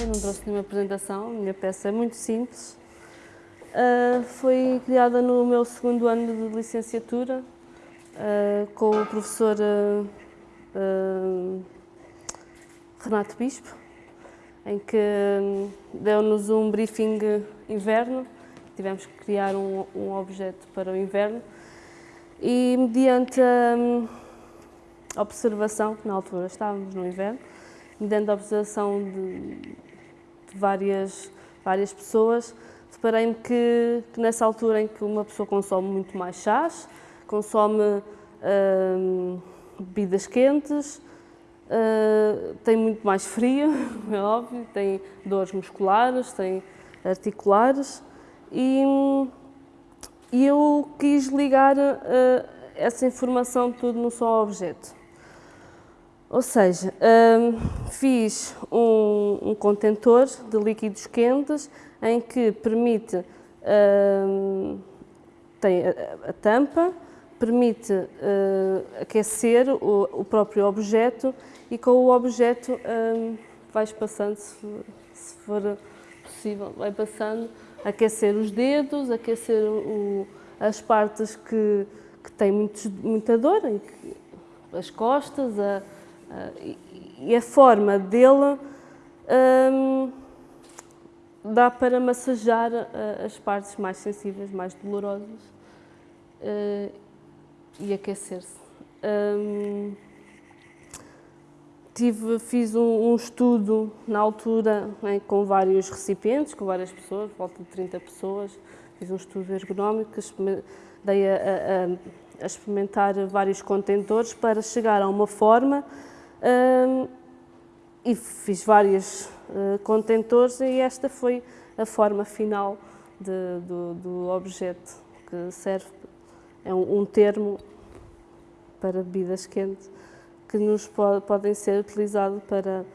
Eu não trouxe nenhuma apresentação, minha peça é muito simples. Uh, foi criada no meu segundo ano de licenciatura uh, com o professor uh, Renato Bispo, em que deu-nos um briefing inverno, tivemos que criar um, um objeto para o inverno e mediante a observação, que na altura estávamos no inverno, mediante a observação de, de várias, várias pessoas, deparei-me que, que, nessa altura em que uma pessoa consome muito mais chás, consome uh, bebidas quentes, uh, tem muito mais frio, é óbvio, tem dores musculares, tem articulares e, e eu quis ligar uh, essa informação tudo num só objeto. Ou seja, um, fiz um, um, contentor de líquidos quentes em que permite, um, tem a, a, tampa, permite uh, aquecer o, o, próprio objeto e com o objeto vais passando, se, se, for possível, vai passando, aquecer os dedos, aquecer o, as partes que, que têm muito, muita dor, as costas, a, e a forma dele um, dá para massajar uh, as partes mais sensíveis, mais dolorosas uh, e aquecer-se. Um, tive, fiz um, um, estudo na altura né, com vários recipientes, com várias pessoas, volta de 30 pessoas, fiz um estudo ergonómico, dei a, a, a experimentar vários contentores para chegar a uma forma e fiz vários uh, contentores e esta foi a forma final de, do, do, objeto que serve, é um, um, termo para bebidas quentes que nos pode, podem ser utilizados para,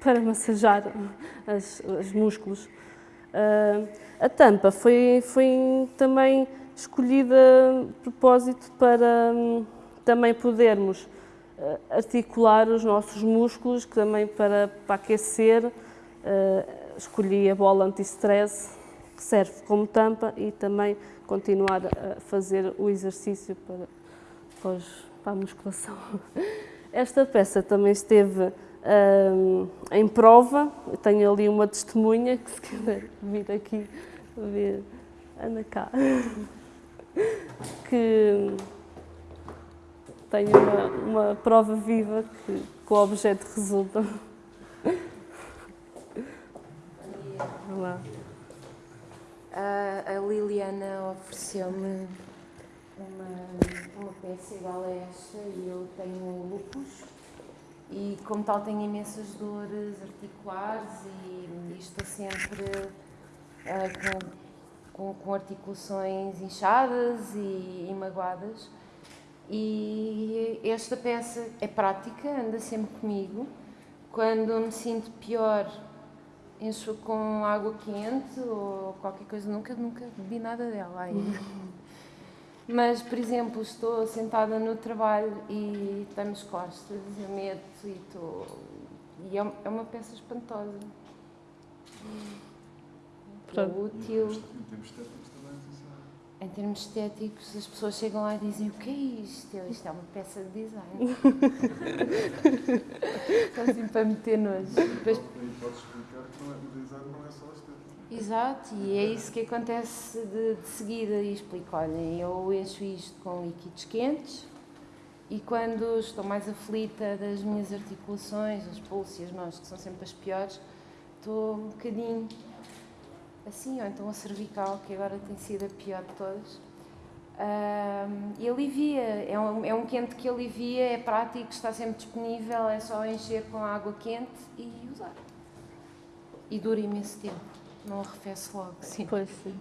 para massajar os músculos. Uh, a tampa foi, foi também escolhida de propósito para um, também podermos articular os nossos músculos, que também para, para aquecer uh, escolhi a bola anti-stress, que serve como tampa e também continuar a fazer o exercício para, para, para a musculação. Esta peça também esteve um, em prova, Eu tenho ali uma testemunha que se quiser vir aqui ver, anda cá, que tenho uma, uma prova viva que, que o objeto resulta. Olá. A, a Liliana ofereceu-me uma, uma peça igual a esta e eu tenho lupus e como tal tenho imensas dores articulares e, e estou sempre uh, com, com, com, articulações inchadas e, e magoadas e esta peça é prática, anda sempre comigo. Quando me sinto pior, encho com água quente ou qualquer coisa. Nunca, nunca bebi nada dela ainda. Mas, por exemplo, estou sentada no trabalho e tenho as costas, eu meto e estou. E é, é uma peça espantosa. É útil. Em termos em termos estéticos, as pessoas chegam lá e dizem o que é isto? Eu, isto é uma peça de design. Só assim para meter nojo. Depois... E podes explicar que não é, o design não é só estético. Exato, e é isso que acontece de, de seguida e explico, olhem, eu encho isto com líquidos quentes e quando estou mais aflita das minhas articulações, as pulsos e as mãos, que são sempre as piores, estou um bocadinho assim, ou então a cervical, que agora tem sido a pior de todas. Um, e alivia, é um, é um quente que alivia, é prático, está sempre disponível, é só encher com água quente e usar. E dura imenso tempo, não arrefece logo. Sim. Pois sim.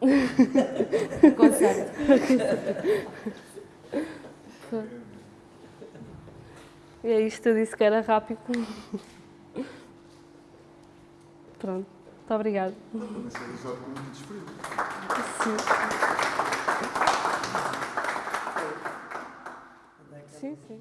Conserto. e é isto, eu disse que era rápido. Pronto, muito obrigada. Sim, sim.